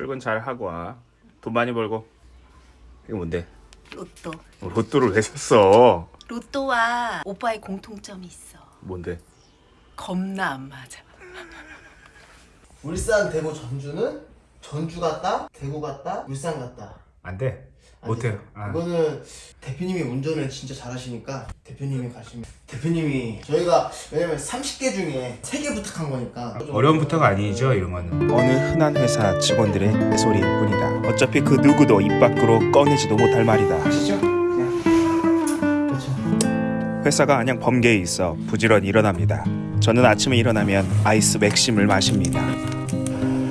출근 잘 하고 와. 돈 많이 벌고. 이거 뭔데? 로또. 로또를 왜 샀어? 로또와 오빠의 공통점이 있어. 뭔데? 겁나 안 맞아. 울산, 대구, 전주는 전주 갔다, 대구 갔다, 울산 갔다. 안 돼. 안 못해요. 아. 이거는 대표님이 운전을 진짜 잘하시니까 대표님이 가시면 대표님이 저희가 왜냐면 30개 중에 3개 부탁한 거니까 어려운 부탁 아니죠 이런 거는. 어느 흔한 회사 직원들의 소리일 뿐이다. 어차피 그 누구도 입 밖으로 꺼내지도 못할 말이다. 아시죠? 그렇죠. 회사가 안양 범계에 있어 부지런히 일어납니다. 저는 아침에 일어나면 아이스 맥심을 마십니다.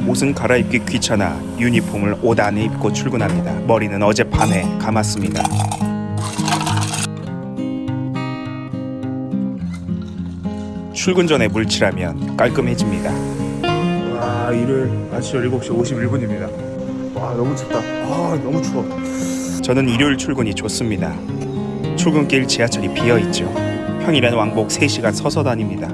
옷은 갈아입기 귀찮아 유니폼을 옷 안에 입고 출근합니다. 머리는 어젯밤에 감았습니다. 출근 전에 물칠하면 깔끔해집니다. 와 일요일 아침 7시 51분입니다. 와 너무 춥다. 아 너무 추워. 저는 일요일 출근이 좋습니다. 출근길 지하철이 비어 있죠. 평일엔 왕복 3시간 서서 다닙니다.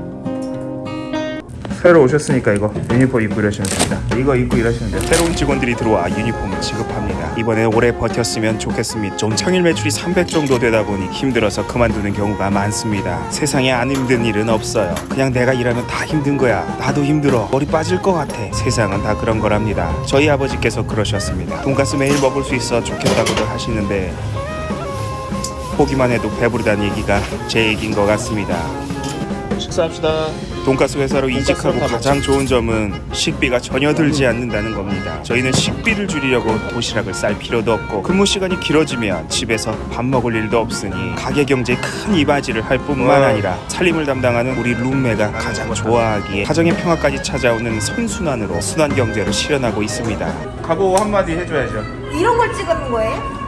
새로 오셨으니까 이거 유니폼 입고 일하시면 됩니다. 이거 입고 일하시면 돼요. 새로운 직원들이 들어와 유니폼을 지급합니다. 이번에 오래 버텼으면 좋겠습니다. 좀 평일 매출이 300 정도 되다 보니 힘들어서 그만두는 경우가 많습니다. 세상에 안 힘든 일은 없어요. 그냥 내가 일하면 다 힘든 거야. 나도 힘들어. 머리 빠질 것 같아. 세상은 다 그런 거랍니다. 저희 아버지께서 그러셨습니다. 돈가스 매일 먹을 수 있어 좋겠다고들 하시는데 보기만 해도 배부르다는 얘기가 제 얘기인 것 같습니다. 식사합시다. 돈가스 회사로 이직하고 다 가장 좋은 점은 식비가 전혀 들지 않는다는 겁니다. 저희는 식비를 줄이려고 도시락을 쌀 필요도 없고 근무 시간이 길어지면 집에서 밥 먹을 일도 없으니 가게 경제에 큰 이바지를 할 뿐만 와. 아니라 살림을 담당하는 우리 룸메가 가장 좋아하기에 가정의 평화까지 찾아오는 선순환으로 순환 경제를 실현하고 있습니다. 각오 한마디 해줘야죠. 이런 걸 찍는 거예요?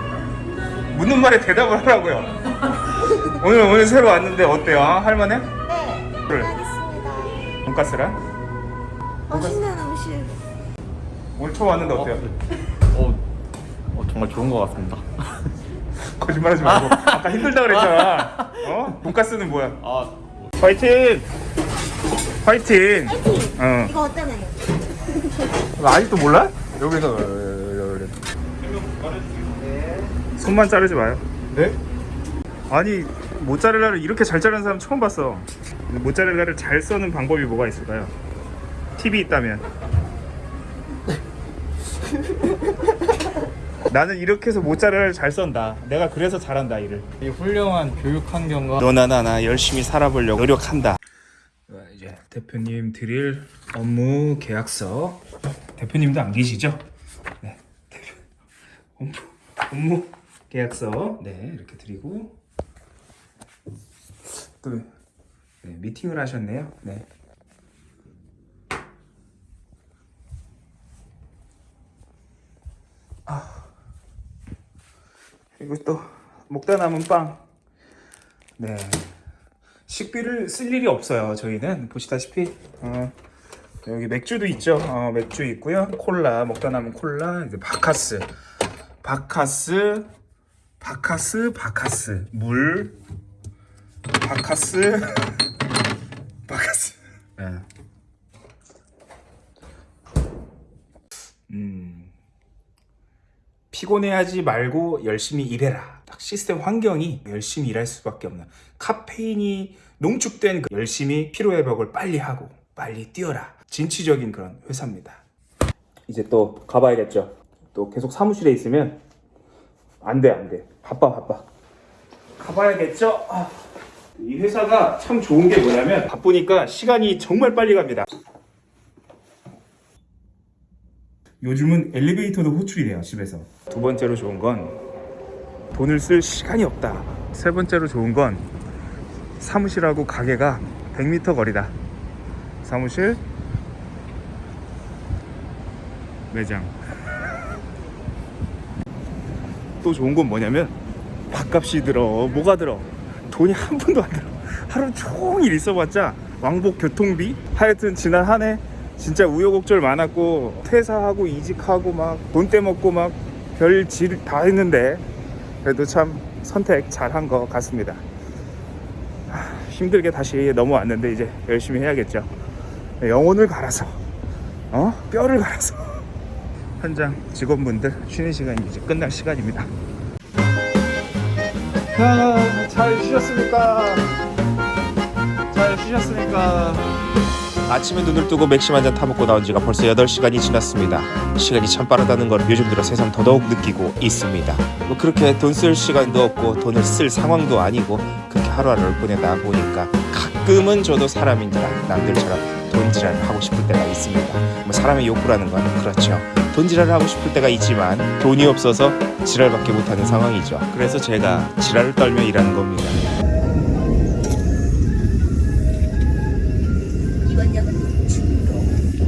묻는 말에 대답을 하라고요. 오늘 오늘 새로 왔는데 어때요? 아, 할만해? 네. 그래. 돈가스랑? 맛있는 음식. 오늘 처음 왔는데 어때요? 어, 어, 정말 좋은 것 같습니다. 거짓말하지 말고 아까 힘들다 그랬잖아. 어? 돈가스는 뭐야? 아, 파이팅! 파이팅! 어. 이거 어떠나요? 이거 아직도 몰라? 여기서 손만 자르지 마요. 네? 아니 모짜렐라를 이렇게 잘 자르는 사람 처음 봤어. 모짜렐라를 잘 써는 방법이 뭐가 있을까요? 팁이 있다면. 나는 이렇게 해서 모짜렐라를 잘 썬다. 내가 그래서 잘한다 일을. 이 훌륭한 교육 환경과 너나 나나 열심히 살아보려고 노력한다. 이제 대표님 드릴 업무 계약서. 대표님도 안 계시죠? 네. 대표 업무 업무 계약서. 네 이렇게 드리고 또 네, 미팅을 하셨네요. 네. 그리고 또 먹다 남은 빵. 네. 식비를 쓸 일이 없어요. 저희는 보시다시피 어, 여기 맥주도 있죠. 어, 맥주 있고요. 콜라 먹다 남은 콜라, 이제 바카스, 바카스, 바카스, 바카스, 물, 바카스, 바카스. 네. 음. 피곤해하지 말고 열심히 일해라. 딱 시스템 환경이 열심히 일할 수밖에 없는 카페인이 농축된 그 열심히 피로회복을 빨리 하고 빨리 뛰어라. 진취적인 그런 회사입니다. 이제 또 가봐야겠죠. 또 계속 사무실에 있으면 안 돼, 안 돼. 바빠, 바빠. 가봐야겠죠. 아, 이 회사가 참 좋은 게 뭐냐면 바쁘니까 시간이 정말 빨리 갑니다. 요즘은 엘리베이터도 호출이 돼요 집에서. 두 번째로 좋은 건 돈을 쓸 시간이 없다. 세 번째로 좋은 건 사무실하고 가게가 100m 거리다. 사무실 매장. 또 좋은 건 뭐냐면 밥값이 들어 뭐가 들어 돈이 한 푼도 안 들어. 하루 종일 있어봤자 왕복 교통비? 하여튼 지난 한 해 진짜 우여곡절 많았고 퇴사하고 이직하고 막 돈 떼먹고 막 별짓 다 했는데 그래도 참 선택 잘한 것 같습니다. 하, 힘들게 다시 넘어왔는데 이제 열심히 해야겠죠. 영혼을 갈아서 어? 뼈를 갈아서. 현장 직원분들 쉬는 시간이 이제 끝날 시간입니다. 아, 잘 쉬셨습니까? 잘 쉬셨습니까? 아침에 눈을 뜨고 맥심 한 잔 타먹고 나온 지가 벌써 8시간이 지났습니다. 시간이 참 빠르다는 걸 요즘 들어 새삼 더더욱 느끼고 있습니다. 뭐 그렇게 돈 쓸 시간도 없고 돈을 쓸 상황도 아니고 그렇게 하루하루를 보내다 보니까 가끔은 저도 사람인지라 남들처럼 돈지랄을 하고 싶을 때가 있습니다. 뭐 사람의 욕구라는 건 그렇죠. 돈 지랄을 하고 싶을 때가 있지만 돈이 없어서 지랄밖에 못하는 상황이죠. 그래서 제가 지랄을 떨며 일하는 겁니다.